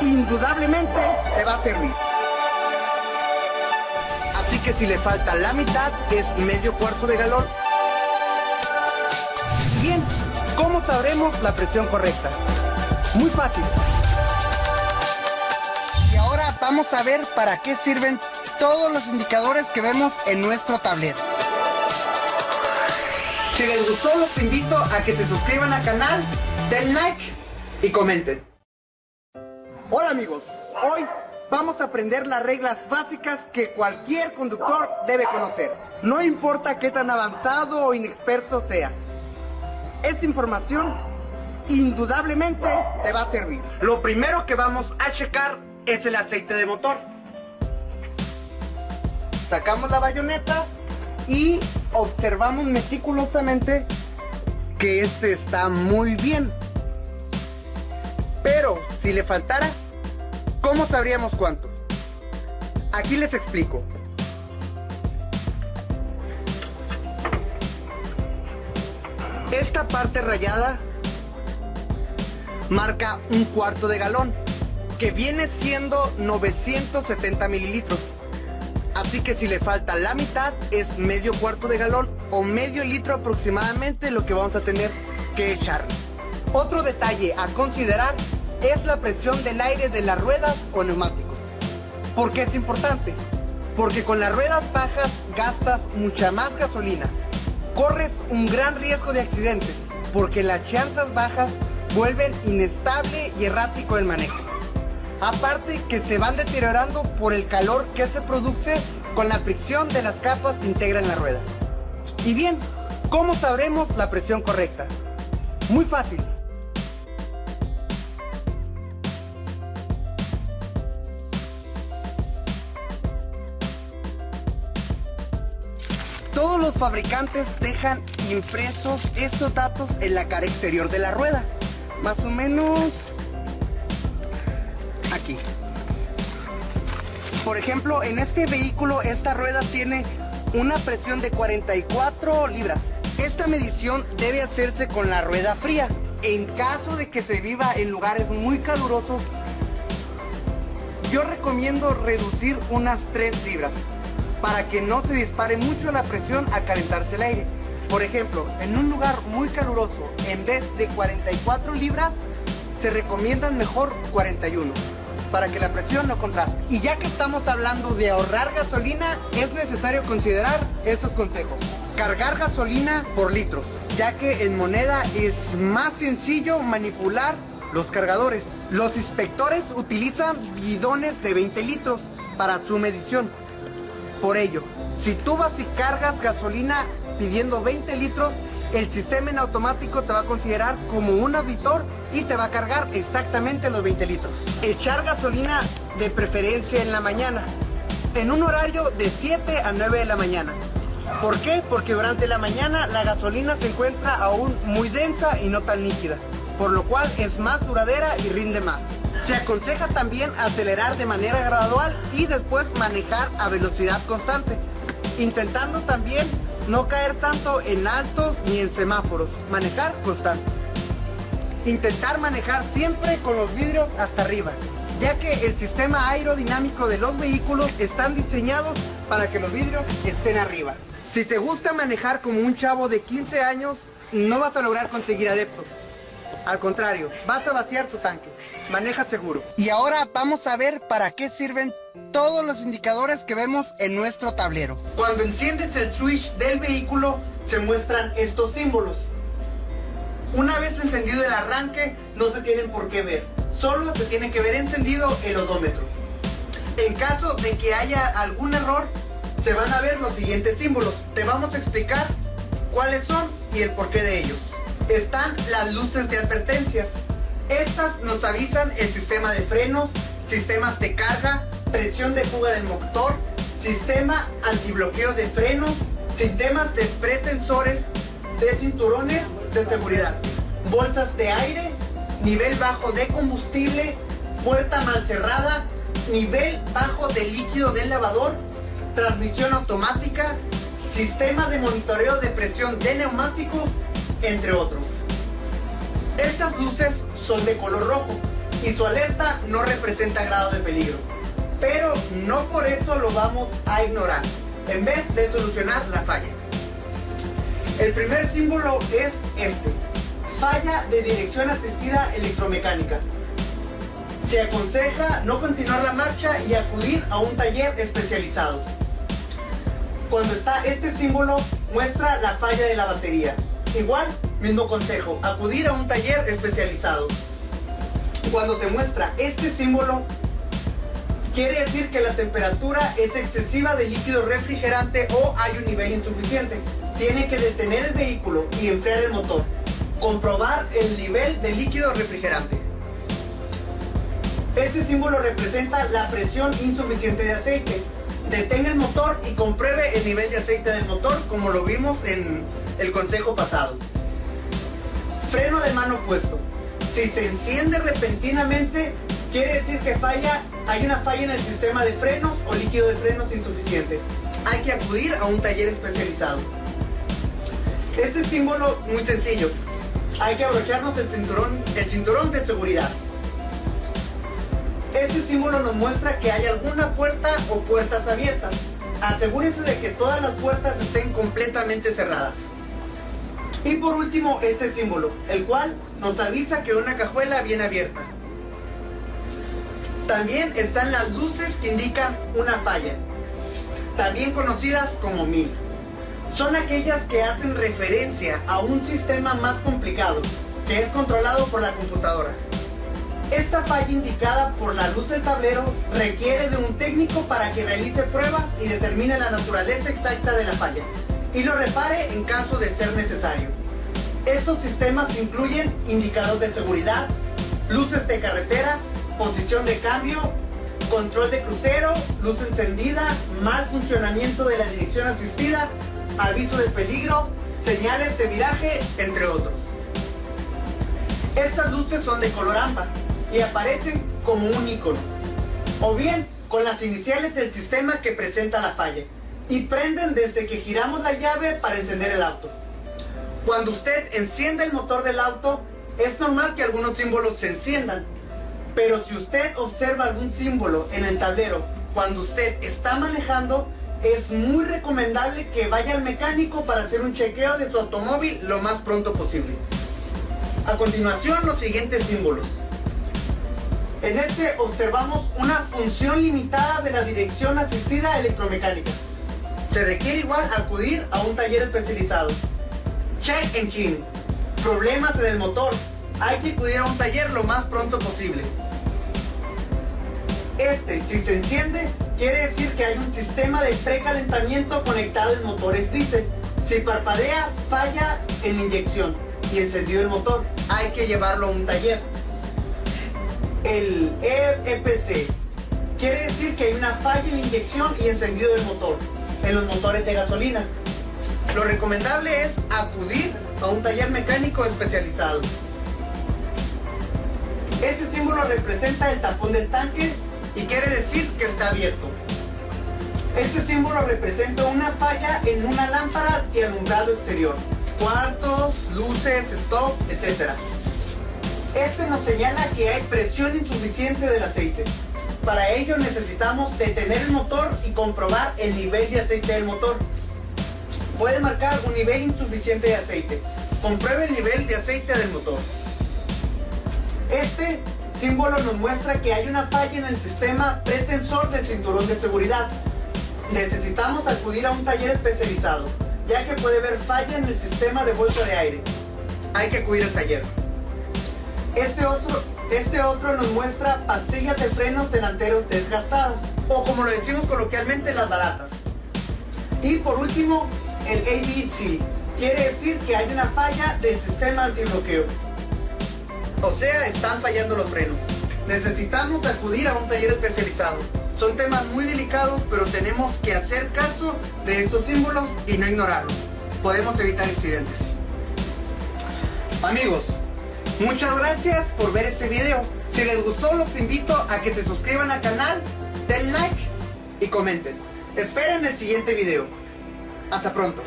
indudablemente te va a servir. Así que si le falta la mitad, es medio cuarto de galón. Bien, ¿cómo sabremos la presión correcta? Muy fácil. Y ahora vamos a ver para qué sirven todos los indicadores que vemos en nuestro tablero. Si les gustó, los invito a que se suscriban al canal, den like y comenten. Hola amigos, hoy vamos a aprender las reglas básicas que cualquier conductor debe conocer. No importa qué tan avanzado o inexperto seas. Esta información indudablemente te va a servir. Lo primero que vamos a checar es el aceite de motor. Sacamos la bayoneta y observamos meticulosamente que este está muy bien. Pero si le faltara, ¿cómo sabríamos cuánto? Aquí les explico. Esta parte rayada marca un cuarto de galón, que viene siendo 970 mililitros. Así que si le falta la mitad es medio cuarto de galón o medio litro aproximadamente lo que vamos a tener que echar. Otro detalle a considerar es la presión del aire de las ruedas o neumáticos. ¿Por qué es importante? Porque con las ruedas bajas gastas mucha más gasolina. Corres un gran riesgo de accidentes porque las llantas bajas vuelven inestable y errático el manejo. Aparte que se van deteriorando por el calor que se produce con la fricción de las capas que integran la rueda. Y bien, ¿cómo sabremos la presión correcta? Muy fácil. Todos los fabricantes dejan impresos estos datos en la cara exterior de la rueda. Más o menos aquí. Por ejemplo, en este vehículo esta rueda tiene una presión de 44 libras. Esta medición debe hacerse con la rueda fría. En caso de que se viva en lugares muy calurosos, yo recomiendo reducir unas 3 libras para que no se dispare mucho la presión al calentarse el aire. Por ejemplo, en un lugar muy caluroso, en vez de 44 libras, se recomiendan mejor 41 para que la presión no contraste. Y ya que estamos hablando de ahorrar gasolina, es necesario considerar estos consejos. Cargar gasolina por litros, ya que en moneda es más sencillo manipular los cargadores. Los inspectores utilizan bidones de 20 litros para su medición. Por ello, si tú vas y cargas gasolina pidiendo 20 litros, el sistema en automático te va a considerar como un auditor y te va a cargar exactamente los 20 litros. Echar gasolina de preferencia en la mañana, en un horario de 7 a 9 de la mañana. ¿Por qué? Porque durante la mañana la gasolina se encuentra aún muy densa y no tan líquida, por lo cual es más duradera y rinde más. Se aconseja también acelerar de manera gradual y después manejar a velocidad constante, intentando también no caer tanto en altos ni en semáforos, manejar constante. Intentar manejar siempre con los vidrios hasta arriba, ya que el sistema aerodinámico de los vehículos están diseñados para que los vidrios estén arriba. Si te gusta manejar como un chavo de 15 años, no vas a lograr conseguir adeptos. Al contrario, vas a vaciar tu tanque. Maneja seguro. Y ahora vamos a ver para qué sirven todos los indicadores que vemos en nuestro tablero. Cuando enciendes el switch del vehículo, se muestran estos símbolos. Una vez encendido el arranque, no se tienen por qué ver. Solo se tiene que ver encendido el odómetro. En caso de que haya algún error, se van a ver los siguientes símbolos. Te vamos a explicar cuáles son y el porqué de ellos. Están las luces de advertencias. Estas nos avisan el sistema de frenos, sistemas de carga, presión de fuga del motor, sistema antibloqueo de frenos, sistemas de pretensores de cinturones de seguridad, bolsas de aire, nivel bajo de combustible, puerta mal cerrada, nivel bajo de líquido del lavador, transmisión automática, sistema de monitoreo de presión de neumáticos, entre otros. Estas luces son de color rojo y su alerta no representa grado de peligro. Pero no por eso lo vamos a ignorar, en vez de solucionar la falla. El primer símbolo es este, falla de dirección asistida electromecánica. Se aconseja no continuar la marcha y acudir a un taller especializado. Cuando está este símbolo, muestra la falla de la batería. Igual, mismo consejo, acudir a un taller especializado. Cuando se muestra este símbolo, quiere decir que la temperatura es excesiva de líquido refrigerante o hay un nivel insuficiente. Tiene que detener el vehículo y enfriar el motor. Comprobar el nivel de líquido refrigerante. Este símbolo representa la presión insuficiente de aceite. Detenga el motor y compruebe el nivel de aceite del motor como lo vimos en el consejo pasado. Mano puesto. Si se enciende repentinamente, quiere decir que falla, hay una falla en el sistema de frenos o líquido de frenos insuficiente. Hay que acudir a un taller especializado. Este símbolo muy sencillo. Hay que abrocharnos el cinturón, el cinturón de seguridad. Este símbolo nos muestra que hay alguna puerta o puertas abiertas. Asegúrese de que todas las puertas estén completamente cerradas. Y por último, este símbolo, el cual nos avisa que una cajuela viene abierta. También están las luces que indican una falla, también conocidas como mil. Son aquellas que hacen referencia a un sistema más complicado, que es controlado por la computadora. Esta falla indicada por la luz del tablero requiere de un técnico para que realice pruebas y determine la naturaleza exacta de la falla y lo repare en caso de ser necesario. Estos sistemas incluyen indicadores de seguridad, luces de carretera, posición de cambio, control de crucero, luz encendida, mal funcionamiento de la dirección asistida, aviso de peligro, señales de viraje, entre otros. Estas luces son de color ámbar y aparecen como un icono, o bien con las iniciales del sistema que presenta la falla, y prenden desde que giramos la llave para encender el auto. Cuando usted enciende el motor del auto, es normal que algunos símbolos se enciendan, pero si usted observa algún símbolo en el tablero cuando usted está manejando, es muy recomendable que vaya al mecánico para hacer un chequeo de su automóvil lo más pronto posible. A continuación, los siguientes símbolos. En este observamos una función limitada de la dirección asistida electromecánica. Se requiere igual acudir a un taller especializado. Check engine. Problemas en el motor. Hay que acudir a un taller lo más pronto posible. Este, si se enciende, quiere decir que hay un sistema de precalentamiento conectado en motores diésel. Si parpadea, falla en inyección y encendido el motor. Hay que llevarlo a un taller. El EPC quiere decir que hay una falla en inyección y encendido del motor en los motores de gasolina. Lo recomendable es acudir a un taller mecánico especializado. Este símbolo representa el tapón del tanque y quiere decir que está abierto. Este símbolo representa una falla en una lámpara de alumbrado exterior, cuartos, luces, stop, etc. Este nos señala que hay presión insuficiente del aceite. Para ello necesitamos detener el motor y comprobar el nivel de aceite del motor. Puede marcar un nivel insuficiente de aceite. Compruebe el nivel de aceite del motor. Este símbolo nos muestra que hay una falla en el sistema pretensor del cinturón de seguridad. Necesitamos acudir a un taller especializado, ya que puede haber falla en el sistema de bolsa de aire. Hay que acudir al taller. Este otro, este otro nos muestra pastillas de frenos delanteros desgastadas, o como lo decimos coloquialmente, las baratas. Y por último, el ABC, quiere decir que hay una falla del sistema antibloqueo. O sea, están fallando los frenos. Necesitamos acudir a un taller especializado. Son temas muy delicados, pero tenemos que hacer caso de estos símbolos y no ignorarlos. Podemos evitar incidentes. Amigos, muchas gracias por ver este video. Si les gustó, los invito a que se suscriban al canal, den like y comenten. Esperen el siguiente video. Hasta pronto.